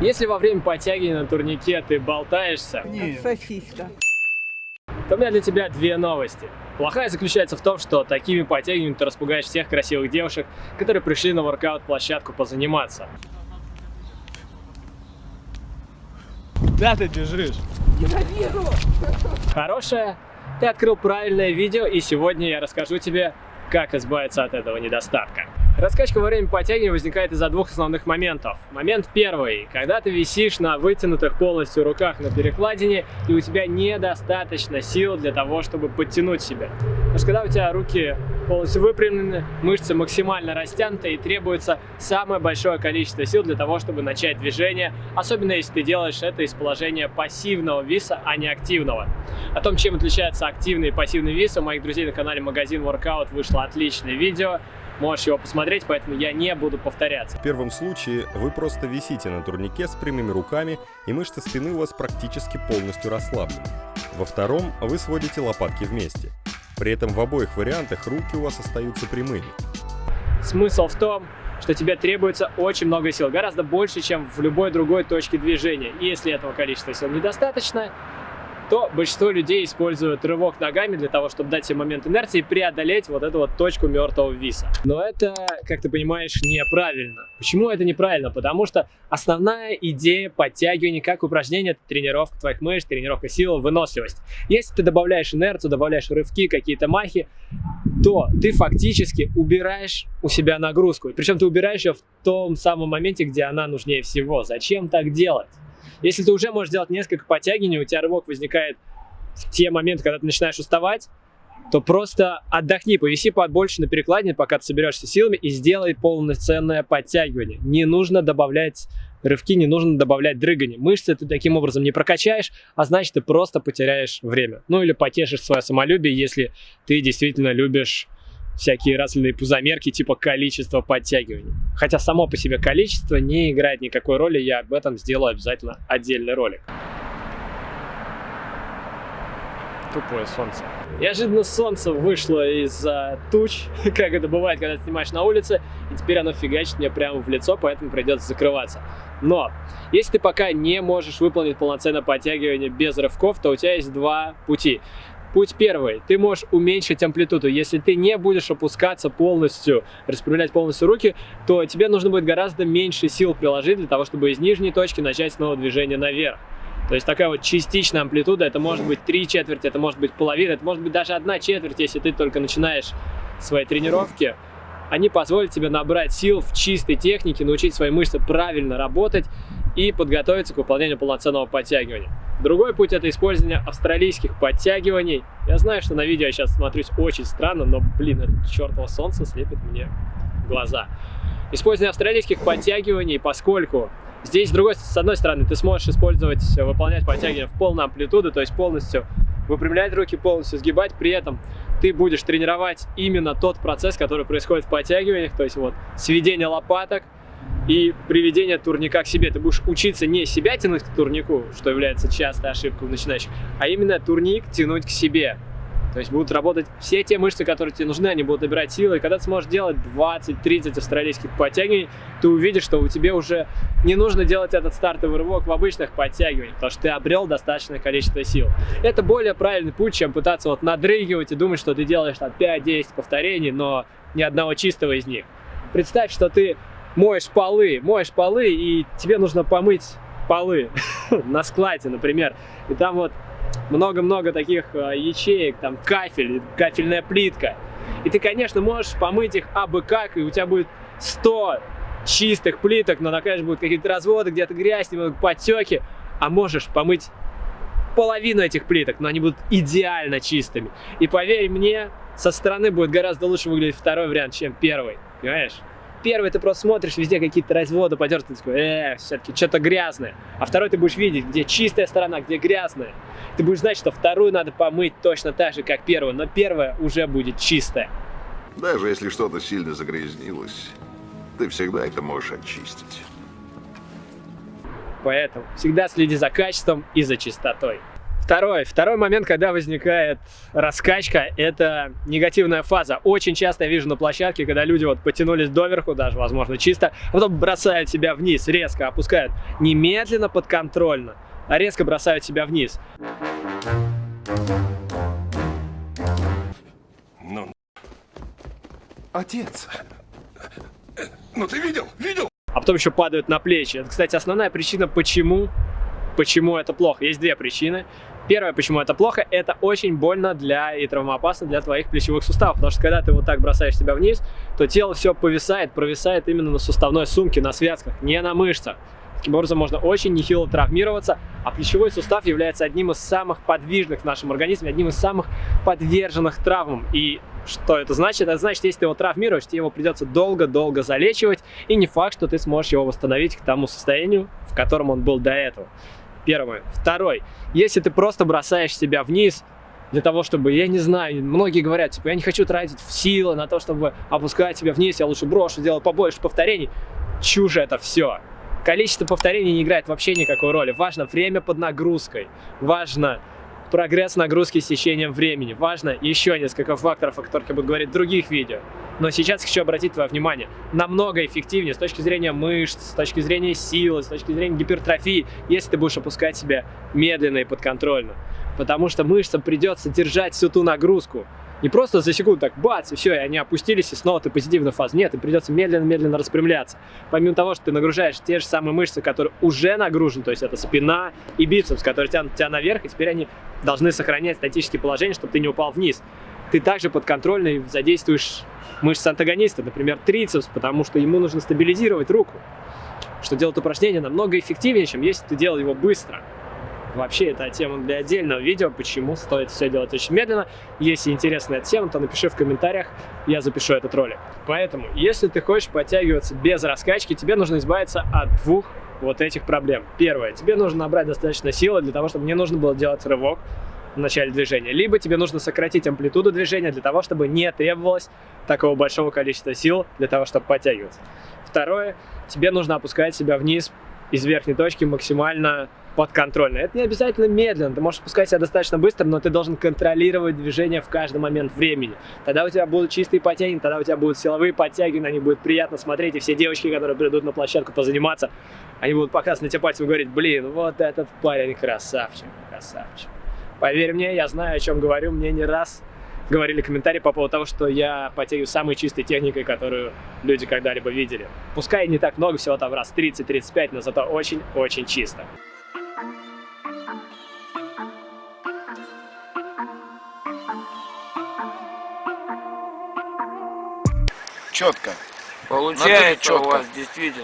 Если во время подтягивания на турнике ты болтаешься, Нет. Сосиска. то у меня для тебя две новости. Плохая заключается в том, что такими подтягиваниями ты распугаешь всех красивых девушек, которые пришли на воркаут-площадку позаниматься. Куда ты бежишь? Хорошая, ты открыл правильное видео, и сегодня я расскажу тебе, как избавиться от этого недостатка. Раскачка во время подтягивания возникает из-за двух основных моментов. Момент первый, когда ты висишь на вытянутых полностью руках на перекладине, и у тебя недостаточно сил для того, чтобы подтянуть себя. Потому что когда у тебя руки полностью выпрямлены, мышцы максимально растянуты, и требуется самое большое количество сил для того, чтобы начать движение, особенно если ты делаешь это из положения пассивного виса, а не активного. О том, чем отличается активный и пассивный вис, у моих друзей на канале Магазин Workout вышло отличное видео. Можешь его посмотреть, поэтому я не буду повторяться. В первом случае вы просто висите на турнике с прямыми руками, и мышцы спины у вас практически полностью расслаблены. Во втором вы сводите лопатки вместе. При этом в обоих вариантах руки у вас остаются прямыми. Смысл в том, что тебе требуется очень много сил, гораздо больше, чем в любой другой точке движения. И если этого количества сил недостаточно, то большинство людей используют рывок ногами для того, чтобы дать себе момент инерции и преодолеть вот эту вот точку мертвого виса. Но это, как ты понимаешь, неправильно. Почему это неправильно? Потому что основная идея подтягивания как это тренировка твоих мышц, тренировка силы, выносливость. Если ты добавляешь инерцию, добавляешь рывки, какие-то махи, то ты фактически убираешь у себя нагрузку. Причем ты убираешь ее в том самом моменте, где она нужнее всего. Зачем так делать? Если ты уже можешь делать несколько подтягиваний, у тебя рывок возникает в те моменты, когда ты начинаешь уставать, то просто отдохни, повиси побольше на перекладине, пока ты соберешься силами и сделай полноценное подтягивание. Не нужно добавлять рывки, не нужно добавлять дрыгание. Мышцы ты таким образом не прокачаешь, а значит ты просто потеряешь время. Ну или потешишь свое самолюбие, если ты действительно любишь всякие разные пузомерки типа количество подтягиваний. Хотя само по себе количество не играет никакой роли, я об этом сделаю обязательно отдельный ролик. Тупое солнце. Неожиданно солнце вышло из-за туч, как это бывает, когда снимаешь на улице, и теперь оно фигачит мне прямо в лицо, поэтому придется закрываться. Но, если ты пока не можешь выполнить полноценное подтягивание без рывков, то у тебя есть два пути. Путь первый. Ты можешь уменьшить амплитуду. Если ты не будешь опускаться полностью, распрямлять полностью руки, то тебе нужно будет гораздо меньше сил приложить для того, чтобы из нижней точки начать снова движение наверх. То есть такая вот частичная амплитуда, это может быть три четверти, это может быть половина, это может быть даже одна четверть, если ты только начинаешь свои тренировки. Они позволят тебе набрать сил в чистой технике, научить свои мышцы правильно работать и подготовиться к выполнению полноценного подтягивания. Другой путь это использование австралийских подтягиваний. Я знаю, что на видео я сейчас смотрюсь очень странно, но, блин, это чертово солнце слепит мне глаза. Использование австралийских подтягиваний, поскольку здесь, с, другой, с одной стороны, ты сможешь использовать, выполнять подтягивания в полную амплитуду, то есть полностью выпрямлять руки, полностью сгибать, при этом ты будешь тренировать именно тот процесс, который происходит в подтягиваниях, то есть вот сведение лопаток, и приведение турника к себе. Ты будешь учиться не себя тянуть к турнику, что является частой ошибкой у начинающих, а именно турник тянуть к себе. То есть будут работать все те мышцы, которые тебе нужны, они будут набирать силы. И когда ты сможешь делать 20-30 австралийских подтягиваний, ты увидишь, что у тебя уже не нужно делать этот стартовый рывок в обычных подтягиваниях, потому что ты обрел достаточное количество сил. Это более правильный путь, чем пытаться вот надрыгивать и думать, что ты делаешь там 5-10 повторений, но ни одного чистого из них. Представь, что ты моешь полы, моешь полы, и тебе нужно помыть полы на складе, например. И там вот много-много таких э, ячеек, там кафель, кафельная плитка. И ты, конечно, можешь помыть их абы как, и у тебя будет 100 чистых плиток, но, конечно, будут какие-то разводы, где-то грязь, немного потеки. А можешь помыть половину этих плиток, но они будут идеально чистыми. И поверь мне, со стороны будет гораздо лучше выглядеть второй вариант, чем первый. Понимаешь? Первый ты просто смотришь, везде какие-то разводы потертые, такой, э, все-таки что-то грязное. А второй ты будешь видеть, где чистая сторона, где грязная. Ты будешь знать, что вторую надо помыть точно так же, как первую, но первая уже будет чистая. Даже если что-то сильно загрязнилось, ты всегда это можешь очистить. Поэтому всегда следи за качеством и за чистотой. Второй, второй момент, когда возникает раскачка, это негативная фаза. Очень часто я вижу на площадке, когда люди вот потянулись доверху, даже, возможно, чисто, а потом бросают себя вниз, резко опускают. Немедленно, подконтрольно, а резко бросают себя вниз. Ну, отец, ну ты видел, видел? а потом еще падают на плечи. Это, кстати, основная причина, почему, почему это плохо. Есть две причины. Первое, почему это плохо, это очень больно для и травмоопасно для твоих плечевых суставов, потому что когда ты вот так бросаешь себя вниз, то тело все повисает, провисает именно на суставной сумке, на связках, не на мышцах. Таким образом, можно очень нехило травмироваться, а плечевой сустав является одним из самых подвижных в нашем организме, одним из самых подверженных травмам. И что это значит? Это значит, если ты его травмируешь, тебе его придется долго-долго залечивать, и не факт, что ты сможешь его восстановить к тому состоянию, в котором он был до этого. Первое. Второй. Если ты просто бросаешь себя вниз, для того, чтобы, я не знаю, многие говорят, типа, я не хочу тратить силы на то, чтобы опускать себя вниз, я лучше брошу, сделаю побольше повторений. Чушь это все. Количество повторений не играет вообще никакой роли. Важно время под нагрузкой. Важно прогресс нагрузки с течением времени. Важно еще несколько факторов, о которых я буду говорить в других видео. Но сейчас хочу обратить твое внимание. Намного эффективнее с точки зрения мышц, с точки зрения силы, с точки зрения гипертрофии, если ты будешь опускать себя медленно и подконтрольно. Потому что мышцам придется держать всю ту нагрузку, не просто за секунду так бац, и все, и они опустились, и снова ты позитивная фаза. Нет, им придется медленно-медленно распрямляться. Помимо того, что ты нагружаешь те же самые мышцы, которые уже нагружены, то есть это спина и бицепс, которые тянут тебя наверх, и теперь они должны сохранять статические положения, чтобы ты не упал вниз. Ты также подконтрольно и задействуешь мышцы антагониста, например, трицепс, потому что ему нужно стабилизировать руку. Что делает упражнение намного эффективнее, чем если ты делал его быстро. Вообще, это тема для отдельного видео, почему стоит все делать очень медленно. Если интересная тема, то напиши в комментариях, я запишу этот ролик. Поэтому, если ты хочешь подтягиваться без раскачки, тебе нужно избавиться от двух вот этих проблем. Первое, тебе нужно набрать достаточно силы для того, чтобы не нужно было делать рывок в начале движения. Либо тебе нужно сократить амплитуду движения для того, чтобы не требовалось такого большого количества сил для того, чтобы подтягиваться. Второе, тебе нужно опускать себя вниз из верхней точки максимально подконтрольно. Это не обязательно медленно, ты можешь спускать себя достаточно быстро, но ты должен контролировать движение в каждый момент времени. Тогда у тебя будут чистые подтягивания, тогда у тебя будут силовые подтягивания, они будут приятно смотреть, и все девочки, которые придут на площадку позаниматься, они будут показывать на тебя пальцем и говорить, блин, вот этот парень красавчик, красавчик. Поверь мне, я знаю, о чем говорю, мне не раз говорили комментарии по поводу того, что я потягиваю самой чистой техникой, которую люди когда-либо видели. Пускай не так много, всего там раз 30-35, но зато очень-очень чисто. Четко. Получается четко. у вас действительно.